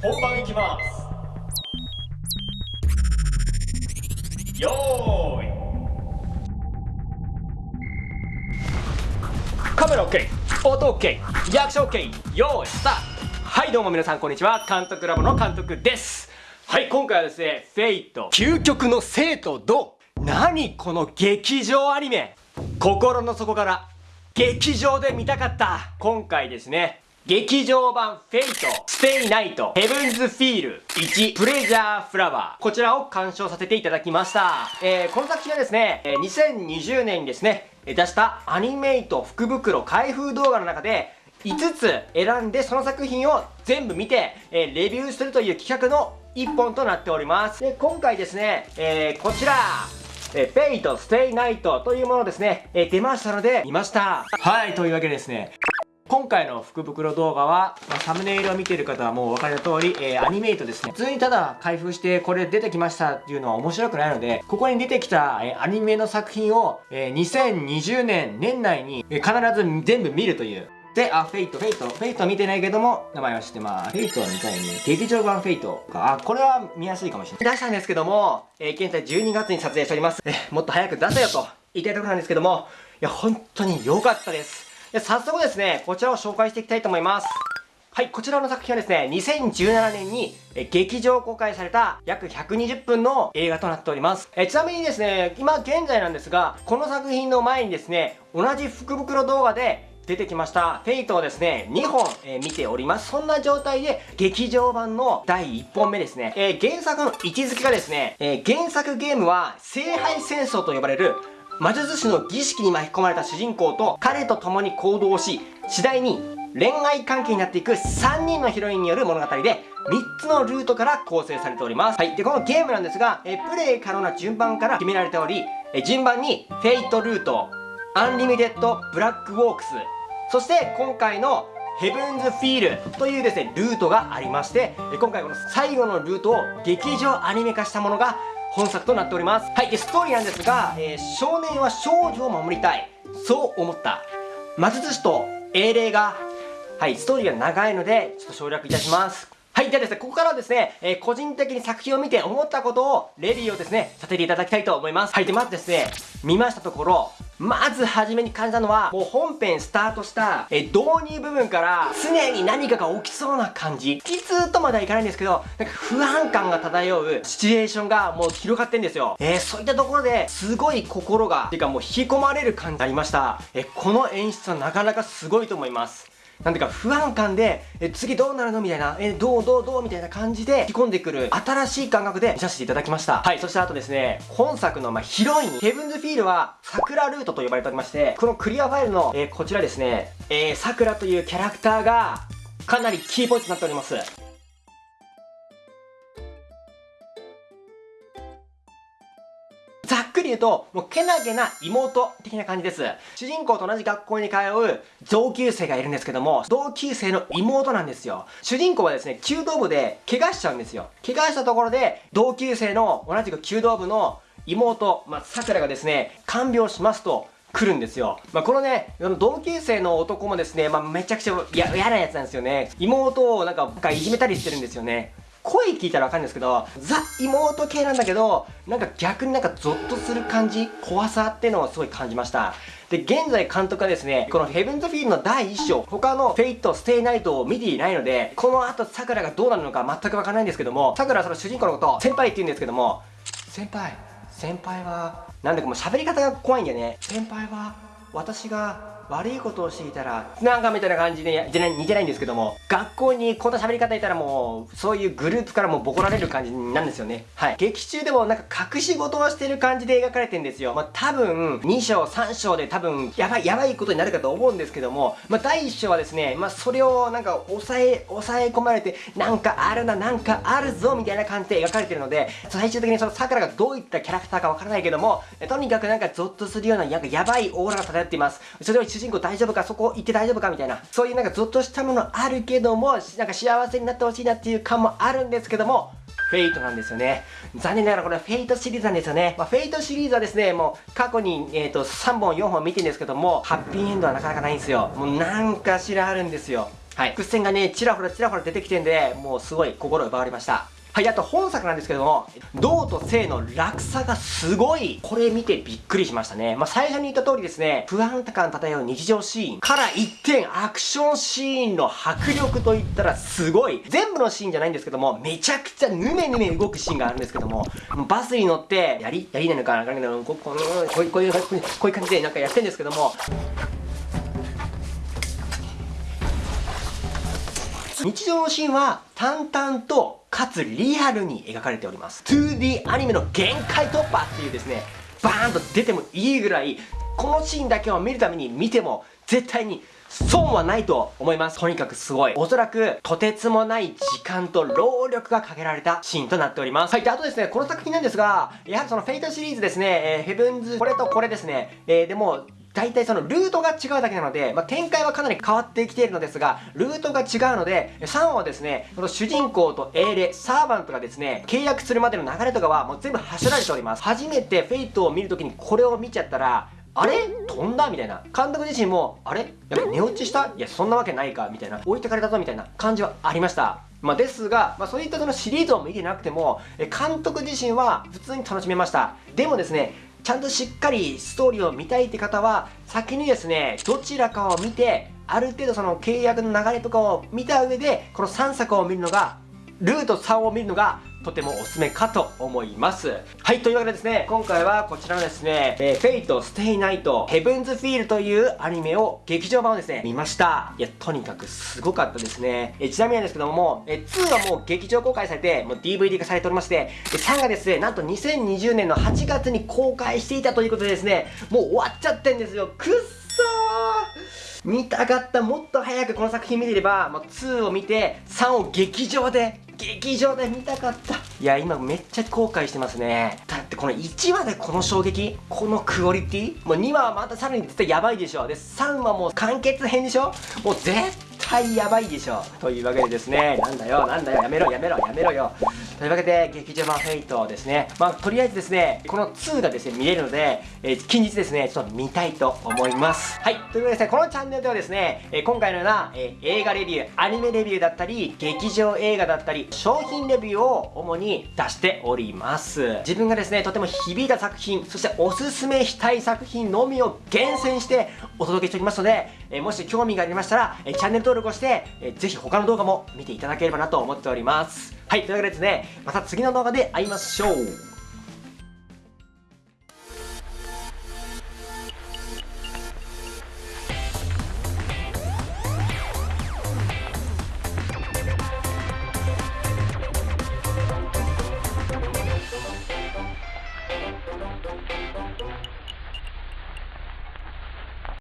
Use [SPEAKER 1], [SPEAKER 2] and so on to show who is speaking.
[SPEAKER 1] 本番いきます。よーい。カメラ OK 音 OK リアクション OK よーいスタート。はいどうも皆さんこんにちは。監督ラボの監督です。はい今回はですねフェイト。究極の生と同何この劇場アニメ？心の底から劇場で見たかった。今回ですね劇場版 Fate、stay night、Heaven's Feel 1、presage flower。こちらを鑑賞させていただきました。えー、この作品はですね、2020年にですね、出したアニメイト福袋開封動画の中で、5つ選んでその作品を全部見て、えー、レビューするという企画の1本となっております。で、今回ですね、えー、こちら、えー、 Fate、stay night というものですね、えー、出ましたので、見ました。はい、というわけでですね、今回の福袋動画は、まあ、サムネイルを見ている方はもうお分かりの通り、えー、アニメイトですね。普通にただ開封してこれ出てきましたっていうのは面白くないので、ここに出てきた、えー、アニメの作品を、えー、2020年年内に、え必ず全部見るという。で、あ、フェイト、フェイト、フェイト見てないけども、名前は知ってます。 Fate は見たいね。劇場版 Fate か。あ、これは見やすいかもしれない。出したんですけども、え現在12月に撮影しております。えもっと早く出せよと言いたいところなんですけども、いや、本当に良かったです。で早速ですね、こちらを紹介していきたいと思います。はい、こちらの作品はですね、2017年に劇場公開された約120分の映画となっております。えちなみにですね、今現在なんですが、この作品の前にですね、同じ福袋動画で出てきました、フェイトをですね、2本、えー、見ております。そんな状態で、劇場版の第1本目ですね。えー、原作の位置づけがですね、えー、原作ゲームは、聖杯戦争と呼ばれる魔術師の儀式に巻き込まれた主人公と彼と共に行動し次第に恋愛関係になっていく3人のヒロインによる物語で3つのルートから構成されております。はい。で、このゲームなんですが、えプレイ可能な順番から決められており、え順番に Fate ルート、 Unlimited Blade Works、そして今回の Heaven's Feel というですね、ルートがありまして、今回この最後のルートを劇場アニメ化したものが本作となっております。はい。で、ストーリーなんですが、えー、少年は少女を守りたい。そう思った。魔術師と英霊が、はい、ストーリーが長いので、ちょっと省略いたします。はい。ではですね、ここからはですね、えー、個人的に作品を見て思ったことを、レビューをですね、させていただきたいと思います。はい。で、まずですね、見ましたところ、まず初めに感じたのは、もう本編スタートした、え導入部分から、常に何かが起きそうな感じ。きつとまではいかないんですけど、なんか不安感が漂うシチュエーションがもう広がってんですよ。えー、そういったところで、すごい心が、ていうかもう引き込まれる感じになりました。えこの演出はなかなかすごいと思います。なんていうか不安感で、え、次どうなるの？みたいな、え、どうどうどう？みたいな感じで引き込んでくる新しい感覚で見させていただきました。はい、そしてあとですね、本作のまあヒロイン、ヘブンズフィールは桜ルートと呼ばれておりまして、このクリアファイルの、え、こちらですね、えー、桜というキャラクターがかなりキーポイントになっております。ざっくり言うと、もうけなげな妹的な感じです。主人公と同じ学校に通う同級生がいるんですけども、同級生の妹なんですよ。主人公はですね、弓道部で怪我しちゃうんですよ。怪我したところで、同級生の同じく弓道部の妹、まあ、桜がですね、看病しますと、来るんですよ。まあ、このね、同級生の男もですね、まあ、めちゃくちゃ嫌なやつなんですよね。妹をなんか、いじめたりしてるんですよね。声聞いたらわかるんですけど、ザ妹系なんだけど、なんか逆になんかゾッとする感じ、怖さっていうのをすごい感じました。で、現在監督はですね、この Heaven's Feel の第1章、他の Fate/stay night を見ていないので、この後桜がどうなるのか全くわからないんですけども、桜はその主人公のことを先輩って言うんですけども、先輩、先輩は、なんだかもう喋り方が怖いんだよね。先輩は、私が悪いことをしていたら、なんかみたいな感じで似てないんですけども、学校にこんな喋り方いたらもう、そういうグループからもボコられる感じなんですよね。はい。劇中でもなんか隠し事をしてる感じで描かれてるんですよ。まあ、多分、2章、3章で多分、やばい、やばいことになるかと思うんですけども、まあ、第1章はですね、まあ、それをなんか抑え、抑え込まれて、なんかあるな、なんかあるぞ、みたいな感じで描かれてるので、最終的にその桜がどういったキャラクターかわからないけども、とにかくなんかゾッとするような、なんかやばいオーラが漂っています。それを主人公大丈夫か、そこ行って大丈夫か？みたいな、そういうなんかゾッとしたものあるけども、なんか幸せになってほしいなっていう感もあるんですけども、 Fate なんですよね。残念ながらこれは Fate シリーズなんですよね。まあ、 Fate シリーズはですね、もう過去に、えーと、3本4本見てるんですけども、ハッピーエンドはなかなかないんですよ。もうなんかしらあるんですよ。はい。伏線がね、ちらほらちらほら出てきてんで、もうすごい心奪われました。はい、あと本作なんですけども、銅と性の落差がすごい、これ見てびっくりしましたね。まあ、最初に言った通りですね、不安感漂う日常シーンから一点アクションシーンの迫力といったらすごい。全部のシーンじゃないんですけども、めちゃくちゃヌメヌメ動くシーンがあるんですけども、バスに乗って、やりやりなのかなこうこういう、こういう、こういう感じでなんかやってんですけども、日常のシーンは淡々とかつリアルに描かれております 2D アニメの限界突破っていうですねバーンと出てもいいぐらいこのシーンだけを見るために見ても絶対に損はないと思います。とにかくすごい。おそらく、とてつもない時間と労力がかけられたシーンとなっております。はい。で、あとですね、この作品なんですが、やはりその Fate シリーズですね、えー、 Heaven's、これとこれですね、えー、でも、大体そのルートが違うだけなので、まあ、展開はかなり変わってきているのですが、ルートが違うので、3話はですね、この主人公と英霊、サーバントがですね、契約するまでの流れとかはもう全部端折られております。初めて Fate を見るときにこれを見ちゃったら、あれ？飛んだ？みたいな。監督自身も、あれ？やっぱ寝落ちした？いや、そんなわけないか？みたいな。置いてかれたぞ？みたいな感じはありました。まあ、ですが、まあ、そういったそのシリーズを見てなくても、監督自身は普通に楽しめました。でもですね、ちゃんとしっかりストーリーを見たいって方は、先にですね、どちらかを見て、ある程度その契約の流れとかを見た上で、この3作を見るのが、ルート3を見るのがとてもおすすめかと思います。はい、というわけでですね、今回はこちらのですね、えー、 Fate/stay night、Heaven's Feel というアニメを、劇場版をですね、見ました。いや、とにかくすごかったですね。え、ちなみになんですけども、え、2はもう劇場公開されて、もう DVD 化されておりまして、3がですね、なんと2020年の8月に公開していたということでですね、もう終わっちゃってんですよ。くっそー見たかったもっと早くこの作品見ていれば、もう2を見て3を劇場で劇場で見たかった。いや今めっちゃ後悔してますね。だってこの1話でこの衝撃このクオリティもう2話はまたさらに絶対やばいでしょ。で3話もう完結編でしょ。もう絶対やばいでしょ。というわけでですねなんだよなんだよやめろやめろやめろよ。というわけで劇場版フェイトですね。まあとりあえずですねこの2がですね見れるので、えー、近日ですねちょっと見たいと思います。はい。というわけでですねこのチャンネルではですね、えー、今回のような、えー、映画レビューアニメレビューだったり劇場映画だったり商品レビューを主に出しております。自分がですねとても響いた作品そしておすすめしたい作品のみを厳選してお届けしておりますので、えもし興味がありましたら、えチャンネル登録をして、えー、ぜひ他の動画も見ていただければなと思っております。はいというわけでですねまた次の動画で会いましょう。